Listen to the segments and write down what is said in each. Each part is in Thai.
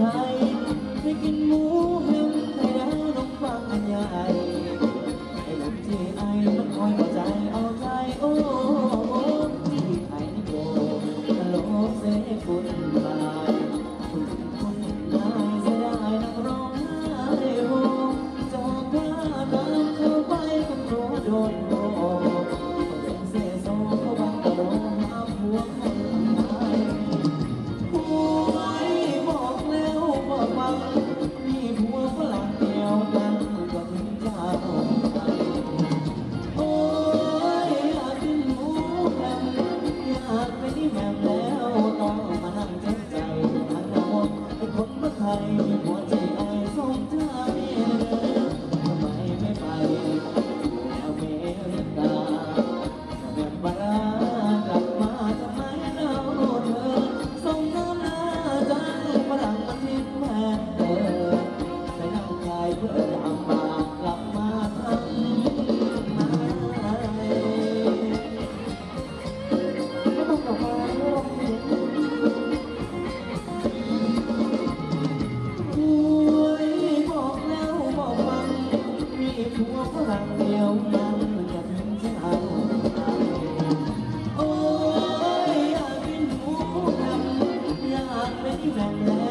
มืาก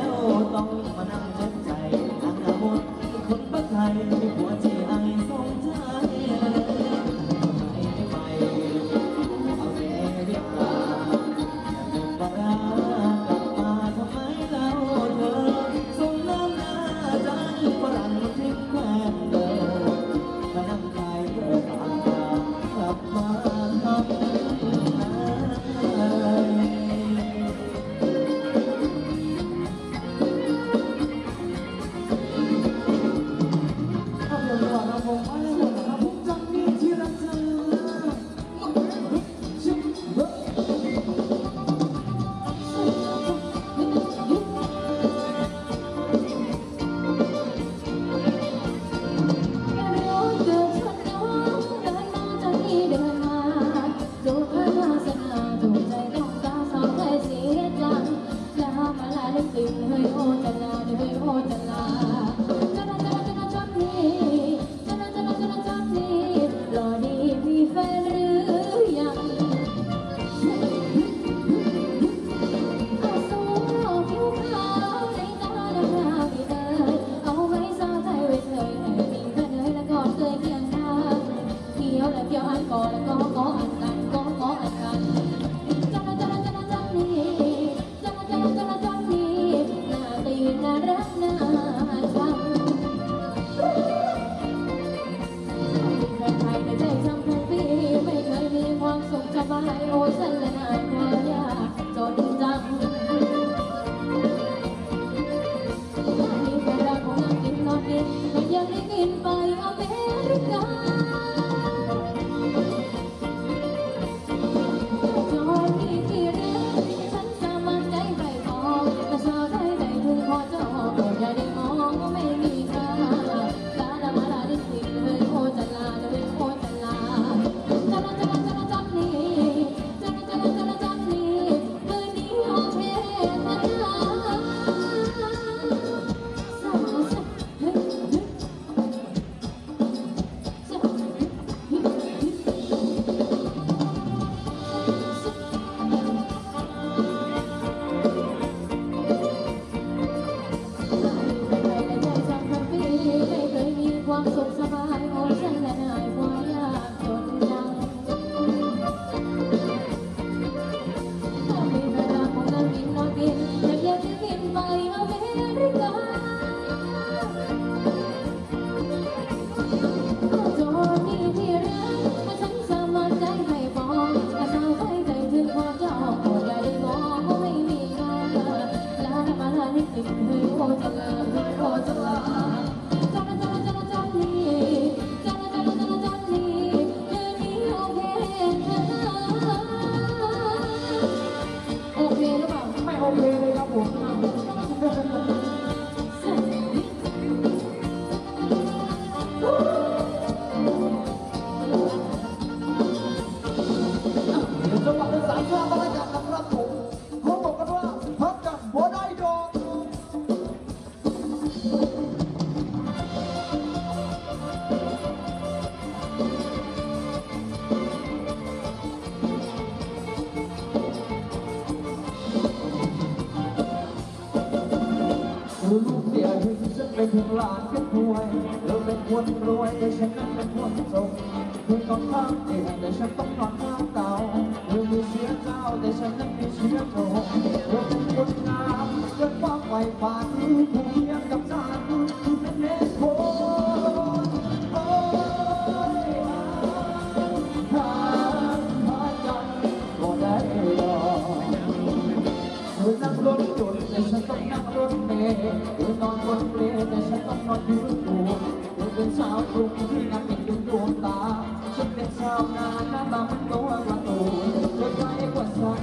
sai คือลูกเสียวฉันเป็นถึงหลานก็รวยเธอเป็นคนรวยแต่ฉันนั้นเป็นคนจนคุณต้องข้ามเตีงแต่ฉันต้องนอนข้างเตาเธอมีเสียเจ้าแต่ฉันนั้นมีเสียโจรเธอเป็นคนงามเกินความใฝ่ฝันผู้เพียงกับจาน cùng khi nắm tình đúng của ta chấp nhận sao na na bằng câu hoa tù đôi vai quạt xoay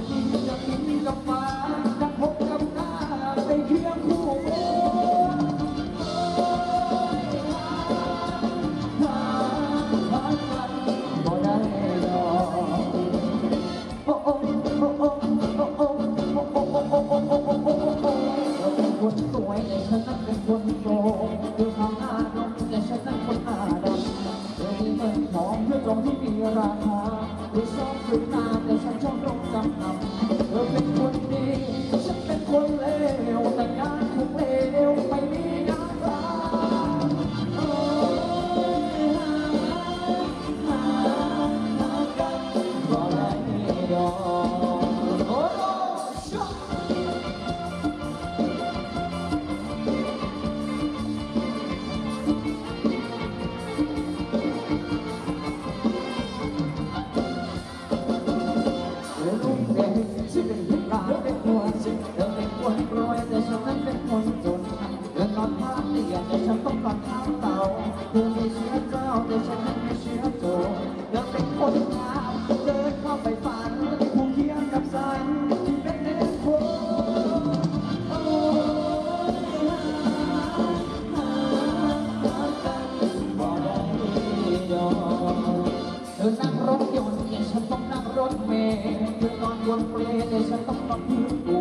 นเปลี่ยนฉันต้องปรับปรุงตั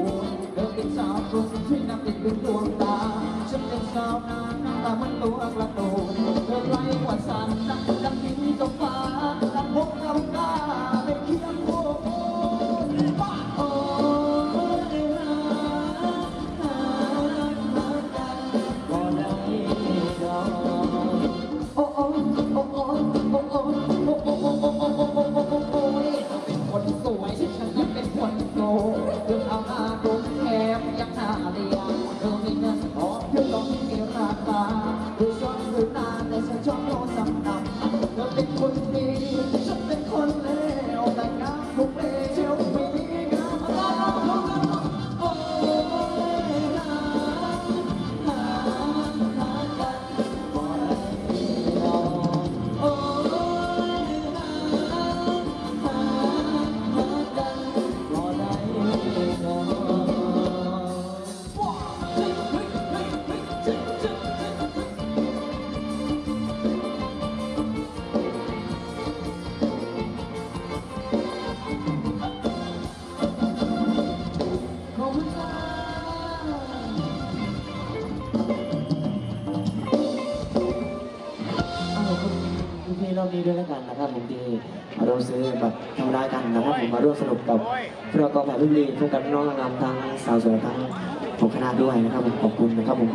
เดินเป็นสาวกรุงที่นั่งติดดวงตา ฉันเป็นสาวนานหน้าตาเหมือนตัวกระโดด นี้ด้วยแล้วกันนะครับผมที่เราซื้อแบบทำรายกันนะครับผมมาร่วมสนุกกับพวกเรากองถ่ายรูปลีพวกกันน้องนำทั้งสาวสวยทั้งผมคณะด้วยนะครับผมขอบคุณนะครับผม